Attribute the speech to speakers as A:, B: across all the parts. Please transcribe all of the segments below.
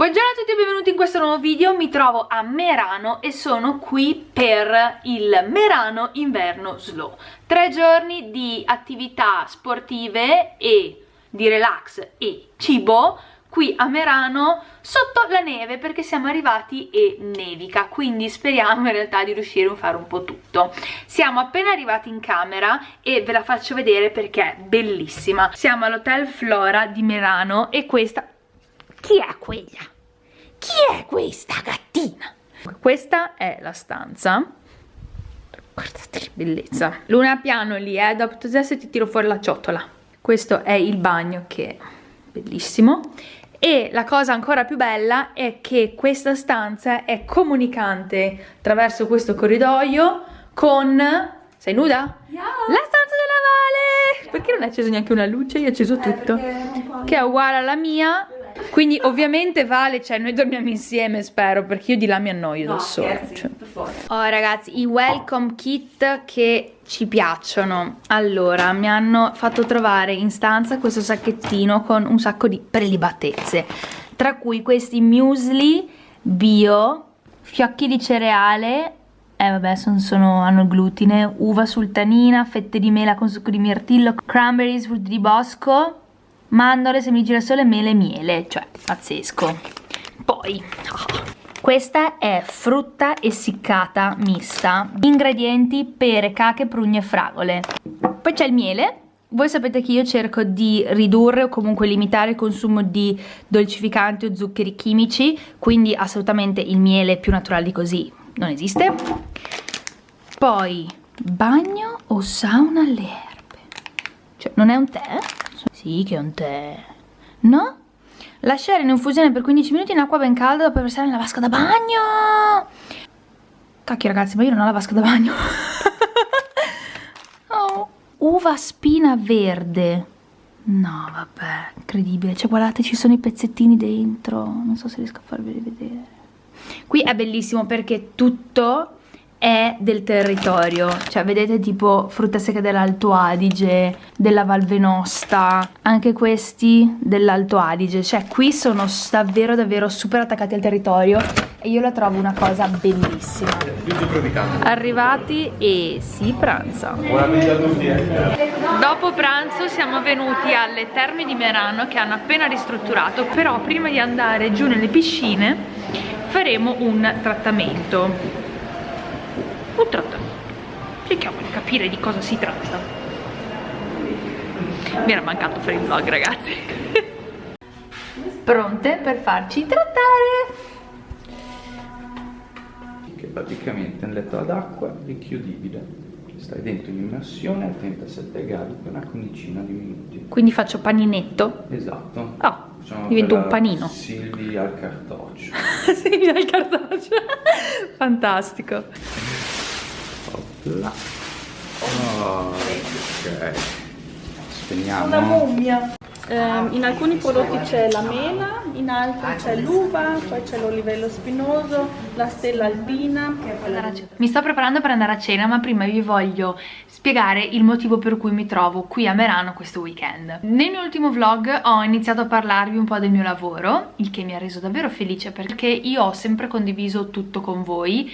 A: Buongiorno a tutti e benvenuti in questo nuovo video, mi trovo a Merano e sono qui per il Merano Inverno Slow. Tre giorni di attività sportive e di relax e cibo qui a Merano sotto la neve perché siamo arrivati e nevica quindi speriamo in realtà di riuscire a fare un po' tutto siamo appena arrivati in camera e ve la faccio vedere perché è bellissima siamo all'hotel Flora di Merano e questa chi è quella? Chi è questa gattina? questa è la stanza guardate che bellezza luna piano lì eh dopo adesso ti tiro fuori la ciotola questo è il bagno che è bellissimo e la cosa ancora più bella è che questa stanza è comunicante attraverso questo corridoio con... sei nuda? Yeah. La stanza della Vale! Perché non hai acceso neanche una luce? Io ho acceso eh, tutto. Che è uguale alla mia quindi ovviamente Vale, cioè noi dormiamo insieme spero perché io di là mi annoio no, da sola cioè. Oh ragazzi, i welcome kit che ci piacciono Allora, mi hanno fatto trovare in stanza questo sacchettino con un sacco di prelibatezze Tra cui questi muesli bio, fiocchi di cereale eh vabbè sono, sono, hanno glutine, uva sultanina, fette di mela con succo di mirtillo, cranberries, frutti di bosco mandorle, semi girasole, mele miele, cioè pazzesco. Poi, questa è frutta essiccata mista, ingredienti pere, cache, prugne e fragole. Poi c'è il miele, voi sapete che io cerco di ridurre o comunque limitare il consumo di dolcificanti o zuccheri chimici, quindi assolutamente il miele più naturale di così non esiste. Poi bagno o sauna alle erbe. Cioè non è un tè? Sì, che è un tè. No? Lasciare in infusione per 15 minuti in acqua ben calda dopo versare nella vasca da bagno. Cacchio ragazzi, ma io non ho la vasca da bagno. oh. Uva spina verde. No, vabbè, incredibile. Cioè, guardate, ci sono i pezzettini dentro. Non so se riesco a farveli vedere. Qui è bellissimo perché tutto è del territorio. Cioè vedete tipo frutta secca dell'Alto Adige della Val Venosta anche questi dell'Alto Adige. Cioè qui sono davvero davvero super attaccati al territorio e io la trovo una cosa bellissima. Arrivati e si pranza dopo pranzo siamo venuti alle terme di Merano che hanno appena ristrutturato però prima di andare giù nelle piscine faremo un trattamento un trattamento cerchiamo di capire di cosa si tratta. Mi era mancato fare il vlog ragazzi. Pronte per farci trattare.
B: Che praticamente è un letto ad acqua richiudibile. Stai dentro in immersione a 37 gradi per una quindicina di minuti.
A: Quindi faccio paninetto?
B: esatto.
A: Oh, divento un panino.
B: Silvi al cartoccio.
A: Silvi al cartoccio. Fantastico
B: là oh, ok. Spegniamo.
C: Una mummia. Eh, in alcuni prodotti c'è la mela, in altri c'è l'uva, poi c'è l'olivello spinoso, la stella alpina.
A: Mi sto preparando per andare a cena ma prima vi voglio spiegare il motivo per cui mi trovo qui a Merano questo weekend. Nel mio ultimo vlog ho iniziato a parlarvi un po' del mio lavoro, il che mi ha reso davvero felice perché io ho sempre condiviso tutto con voi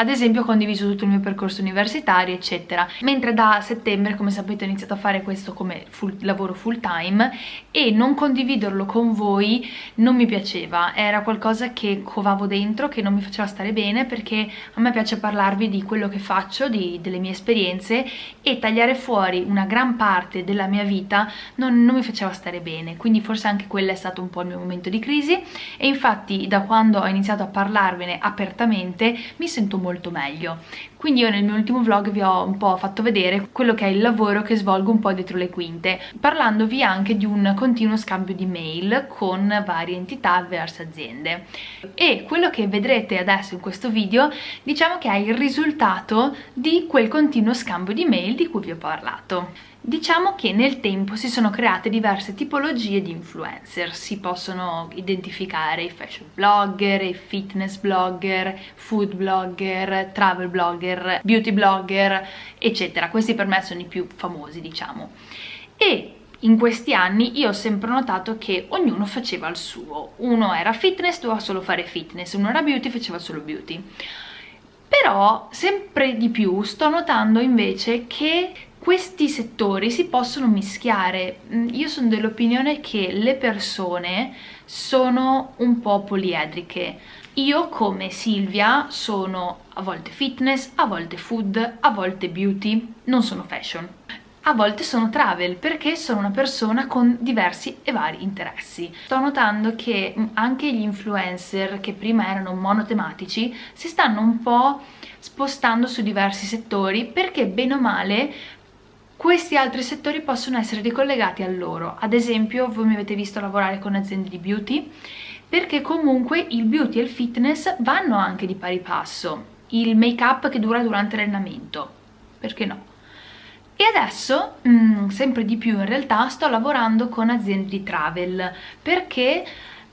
A: ad esempio ho condiviso tutto il mio percorso universitario eccetera. Mentre da settembre come sapete ho iniziato a fare questo come full, lavoro full time e non condividerlo con voi non mi piaceva. Era qualcosa che covavo dentro che non mi faceva stare bene perché a me piace parlarvi di quello che faccio di, delle mie esperienze e tagliare fuori una gran parte della mia vita non, non mi faceva stare bene. Quindi forse anche quello è stato un po' il mio momento di crisi e infatti da quando ho iniziato a parlarvene apertamente mi sento molto molto meglio. Quindi io nel mio ultimo vlog vi ho un po' fatto vedere quello che è il lavoro che svolgo un po' dietro le quinte parlandovi anche di un continuo scambio di mail con varie entità verso aziende. E quello che vedrete adesso in questo video diciamo che è il risultato di quel continuo scambio di mail di cui vi ho parlato Diciamo che nel tempo si sono create diverse tipologie di influencer, si possono identificare i fashion blogger, i fitness blogger, food blogger, travel blogger, beauty blogger, eccetera. Questi per me sono i più famosi, diciamo. E in questi anni io ho sempre notato che ognuno faceva il suo uno era fitness, doveva solo fare fitness uno era beauty, faceva solo beauty però sempre di più sto notando invece che questi settori si possono mischiare. Mm, io sono dell'opinione che le persone sono un po' poliedriche. Io come Silvia sono a volte fitness, a volte food, a volte beauty, non sono fashion. A volte sono travel perché sono una persona con diversi e vari interessi. Sto notando che anche gli influencer che prima erano monotematici si stanno un po' spostando su diversi settori perché bene o male questi altri settori possono essere ricollegati a loro. Ad esempio voi mi avete visto lavorare con aziende di beauty perché comunque il beauty e il fitness vanno anche di pari passo. Il make up che dura durante l'allenamento, perché no? E adesso, mh, mm, sempre di più in realtà, sto lavorando con aziende di travel perché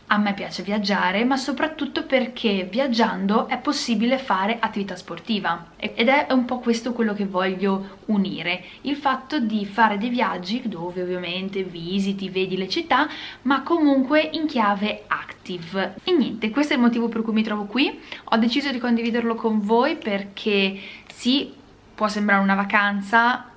A: a me piace viaggiare, ma soprattutto perché viaggiando è possibile fare attività sportiva. Ed è un po' questo quello che voglio unire, il fatto di fare dei viaggi dove ovviamente visiti, vedi le città, ma comunque in chiave active. E niente, questo è il motivo per cui mi trovo qui, ho deciso di condividerlo con voi perché sì, può sembrare una vacanza,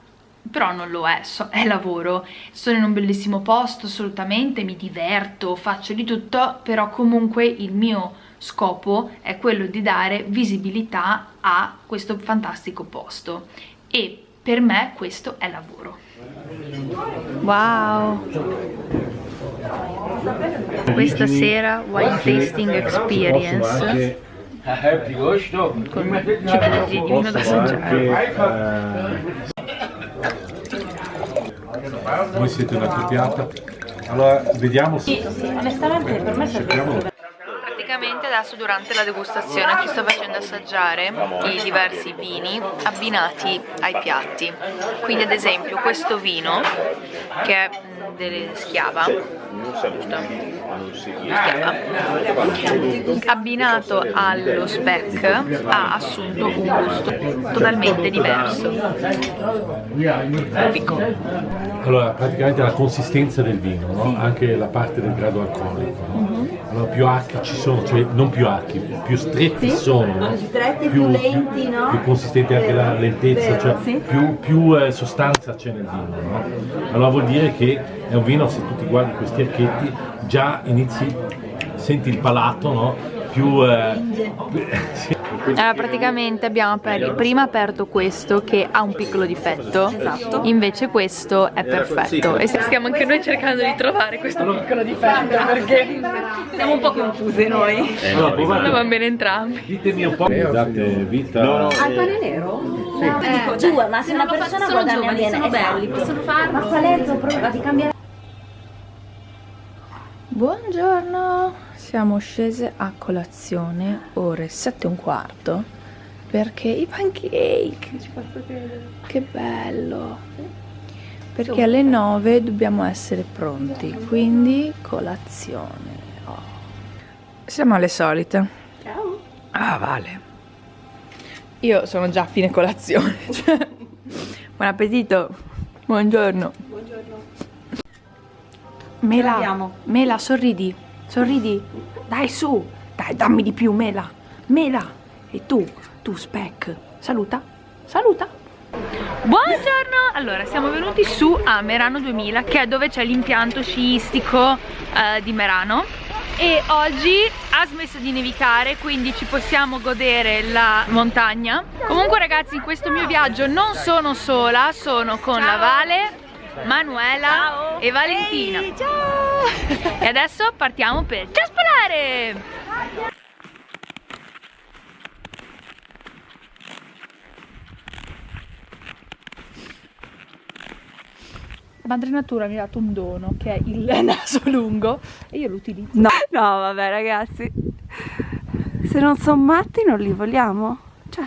A: però non lo è, so, è lavoro, sono in un bellissimo posto assolutamente, mi diverto, faccio di tutto, però comunque il mio scopo è quello di dare visibilità a questo fantastico posto. E per me questo è lavoro. Wow! Questa sera wine tasting experience. con ciclo di vino da assaggiare
D: voi siete una copiata. Allora vediamo
A: se sì, sì, onestamente per me serve praticamente adesso durante la degustazione ti sto facendo assaggiare i diversi vini abbinati ai piatti. Quindi ad esempio questo vino che è delle schiava schiava abbinato allo speck ha assunto un gusto totalmente diverso Fico.
D: allora praticamente la consistenza del vino no? anche la parte del grado alcolico no? mm -hmm. allora più archi ci sono cioè non più archi più stretti sì? sono no?
E: stretti più, più lenti no?
D: più consistente anche la lentezza cioè sì? più, più eh, sostanza c'è nel vino no? allora vuol dire che è un vino se tu ti guardi questi archetti già inizi senti il palato no? più eh,
A: sì. Allora praticamente abbiamo aperto, prima aperto questo che ha un piccolo difetto esatto. Invece questo è perfetto E stiamo anche noi cercando di trovare questo piccolo difetto Perché siamo un po' confuse noi eh, no, Non va bene entrambi
D: Ditemi un po' date vita no,
E: no, Al pane nero? Sì. Eh, dico, due, ma se una persona guadagna bene Sono belli, esatto. possono farlo Ma qual è il tuo problema? Di cambiare
A: Buongiorno, siamo scese a colazione, ore 7 e un quarto, perché i pancake, che bello, perché alle 9 dobbiamo essere pronti, quindi colazione. Oh. Siamo alle solite.
E: Ciao.
A: Ah, vale. Io sono già a fine colazione. Buon appetito. Buongiorno. Mela, Mela, sorridi, sorridi. Dai, su. Dai, dammi di più, Mela. Mela. E tu, tu, Spec. Saluta, saluta. Buongiorno! Allora, siamo venuti su a Merano 2000, che è dove c'è l'impianto sciistico eh, di Merano. E oggi ha smesso di nevicare, quindi ci possiamo godere la montagna. Comunque ragazzi, in questo mio viaggio non sono sola, sono con Ciao. la Vale Manuela ciao. e Valentina. Ehi, ciao! E adesso partiamo per ciaspolare! Madre Natura mi ha dato un dono che è il naso lungo e io lo utilizzo.
C: No, no vabbè ragazzi, se non sono matti non li vogliamo? Cioè...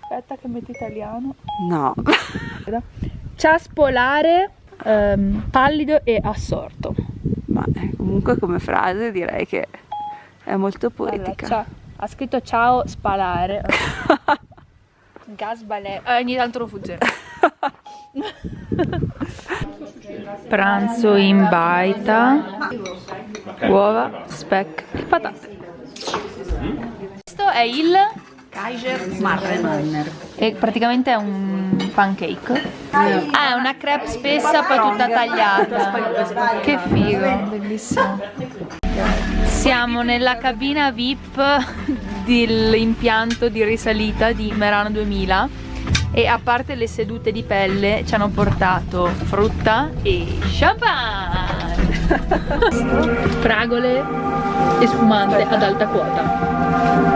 A: Aspetta che metto italiano.
C: No.
A: Ciaspolare um, pallido e assorto.
C: Ma eh, comunque come frase direi che è molto poetica.
A: Allora, ha scritto ciao spalare. Gas balè. Eh, ogni tanto lo fugge. Pranzo in baita, uova, speck e patate. Questo è il
F: Kaiser Marren.
A: E praticamente è un pancake. Ah, è una crepe spessa poi tutta tagliata. Che figo, bellissimo. Siamo nella cabina VIP dell'impianto di risalita di Merano 2000 e a parte le sedute di pelle ci hanno portato frutta e champagne fragole e spumante ad alta quota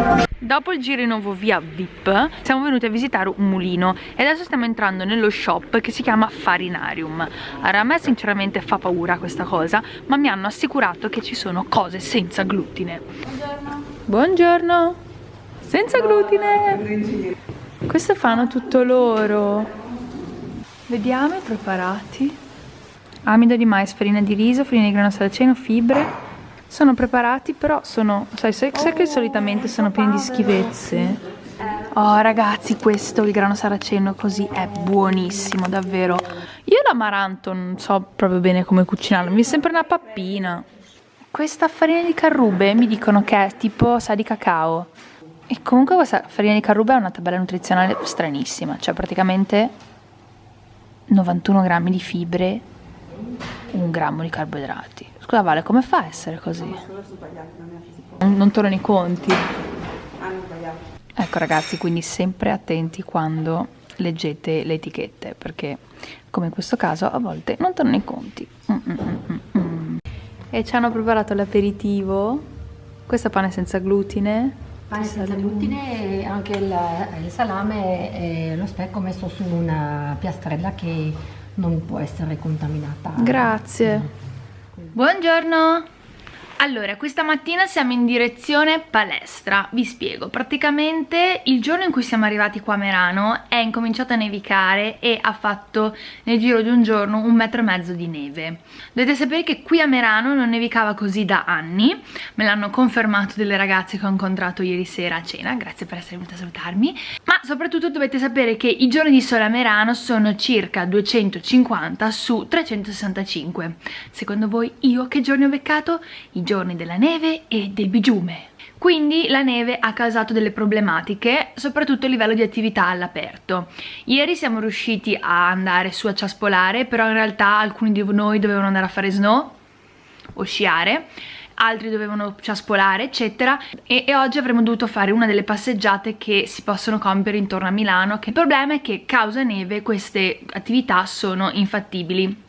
A: Dopo il giro in nuovo via VIP siamo venuti a visitare un mulino e adesso stiamo entrando nello shop che si chiama Farinarium. Allora a me sinceramente fa paura questa cosa ma mi hanno assicurato che ci sono cose senza glutine. Buongiorno. Buongiorno. Senza glutine. Questo fanno tutto loro. Vediamo i preparati. Amido di mais, farina di riso, farina di grano saraceno, fibre sono preparati però sono sai, sai, sai che solitamente sono pieni di schifezze? Oh ragazzi questo il grano saraceno così è buonissimo davvero. Io l'amaranto non so proprio bene come cucinarlo mi sembra una pappina. Questa farina di carrube mi dicono che è tipo sa di cacao. E comunque questa farina di carrube ha una tabella nutrizionale stranissima cioè praticamente 91 grammi di fibre un grammo di carboidrati Scusa Vale, come fa a essere così? Non, non tornano i conti. Ecco ragazzi, quindi sempre attenti quando leggete le etichette, perché come in questo caso a volte non tornano i conti. Mm mm, mm -mm -mm e ci hanno preparato l'aperitivo, questo pane senza glutine.
F: Pane senza glutine e anche il, il salame e lo specco messo su una piastrella che non può essere contaminata.
A: Grazie. Buongiorno! Allora, questa mattina siamo in direzione palestra, vi spiego, praticamente il giorno in cui siamo arrivati qua a Merano è incominciato a nevicare e ha fatto nel giro di un giorno un metro e mezzo di neve. Dovete sapere che qui a Merano non nevicava così da anni, me l'hanno confermato delle ragazze che ho incontrato ieri sera a cena, grazie per essere venuta a salutarmi, ma soprattutto dovete sapere che i giorni di sole a Merano sono circa 250 su 365. Secondo voi io che giorni ho beccato? I giorni della neve e del bigiume. Quindi la neve ha causato delle problematiche, soprattutto a livello di attività all'aperto. Ieri siamo riusciti a andare su a ciaspolare, però in realtà alcuni di noi dovevano andare a fare snow o sciare, altri dovevano ciaspolare eccetera e, e, oggi avremmo dovuto fare una delle passeggiate che si possono compiere intorno a Milano il problema è che causa neve queste attività sono infattibili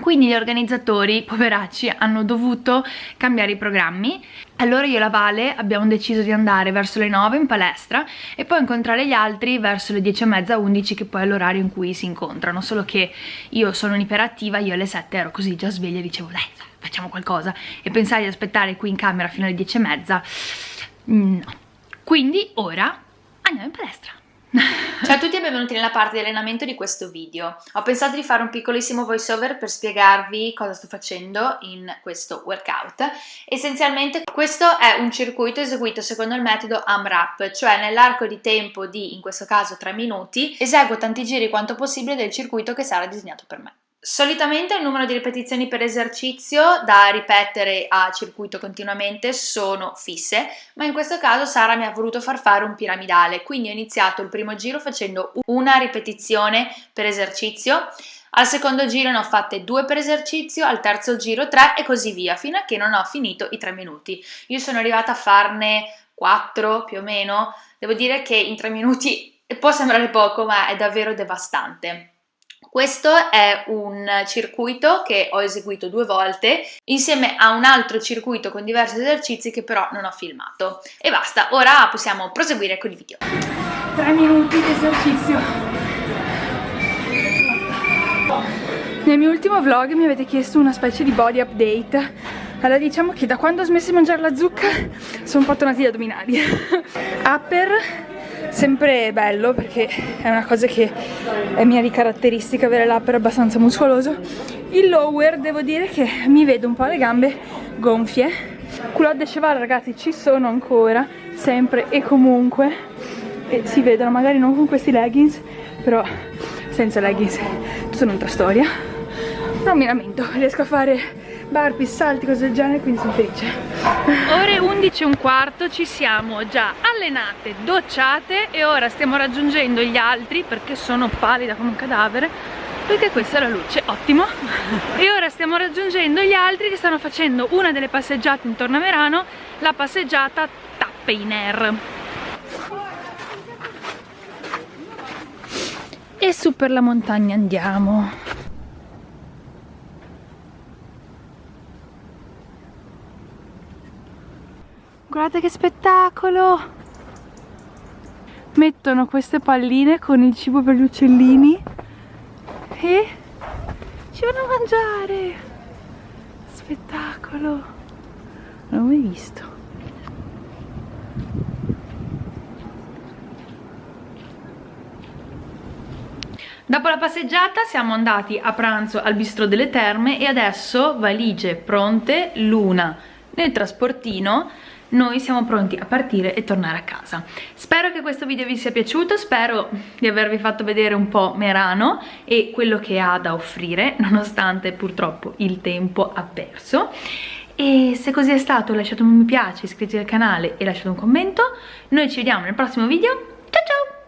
A: quindi gli organizzatori, poveracci, hanno dovuto cambiare i programmi. Allora io e la Vale abbiamo deciso di andare verso le 9 in palestra e poi incontrare gli altri verso le 10 e mezza 11 che poi è l'orario in cui si incontrano. Solo che io sono un'iperattiva, io alle 7 ero così già sveglia e dicevo dai facciamo qualcosa. E pensare di aspettare qui in camera fino alle 10 e mezza. No. Quindi ora andiamo in palestra Ciao a tutti e benvenuti nella parte di allenamento di questo video. Ho pensato di fare un piccolissimo voice over per spiegarvi cosa sto facendo in questo workout. Essenzialmente questo è un circuito eseguito secondo il metodo AMRAP, cioè nell'arco di tempo di, in questo caso 3 minuti, eseguo tanti giri quanto possibile del circuito che sarà disegnato per me. Solitamente il numero di ripetizioni per esercizio da ripetere a circuito continuamente sono fisse, ma in questo caso Sara mi ha voluto far fare un piramidale, quindi ho iniziato il primo giro facendo una ripetizione per esercizio, al secondo giro ne ho fatte due per esercizio, al terzo giro tre e così via, fino a che non ho finito i tre minuti. Io sono arrivata a farne quattro più o meno, devo dire che in tre minuti può sembrare poco ma è davvero devastante. Questo è un circuito che ho eseguito due volte insieme a un altro circuito con diversi esercizi che però non ho filmato. E basta, ora possiamo proseguire con il video. 3 minuti di esercizio. Nel mio ultimo vlog mi avete chiesto una specie di body update. Allora diciamo che da quando ho smesso di mangiare la zucca sono un po' tornati gli addominali. Upper sempre bello perché è una cosa che è mia di caratteristica avere l'upper abbastanza muscoloso. Il lower devo dire che mi vedo un po' le gambe gonfie. Culotte cheval ragazzi ci sono ancora sempre e comunque. E si vedono magari non con questi leggings però senza leggings
C: è un'altra storia. Però mi lamento riesco a fare burpee, salti, cose del genere quindi sono felice.
A: Ore 11 e un quarto ci siamo già allenate, docciate e ora stiamo raggiungendo gli altri perché sono pallida come un cadavere perché questa è la luce, ottimo. E ora stiamo raggiungendo gli altri che stanno facendo una delle passeggiate intorno a Merano la passeggiata Tappe in Air e su per la montagna andiamo guardate che spettacolo. Mettono queste palline con il cibo per gli uccellini e ci vanno a mangiare. Spettacolo. Non l'ho mai visto. Dopo la passeggiata siamo andati a pranzo al bistro delle terme e adesso valigie pronte, l'una nel trasportino noi siamo pronti a partire e tornare a casa. Spero che questo video vi sia piaciuto spero di avervi fatto vedere un po' Merano e quello che ha da offrire nonostante purtroppo il tempo ha perso. E se così è stato lasciate un mi piace, iscrivetevi al canale e lasciate un commento. Noi ci vediamo nel prossimo video. Ciao ciao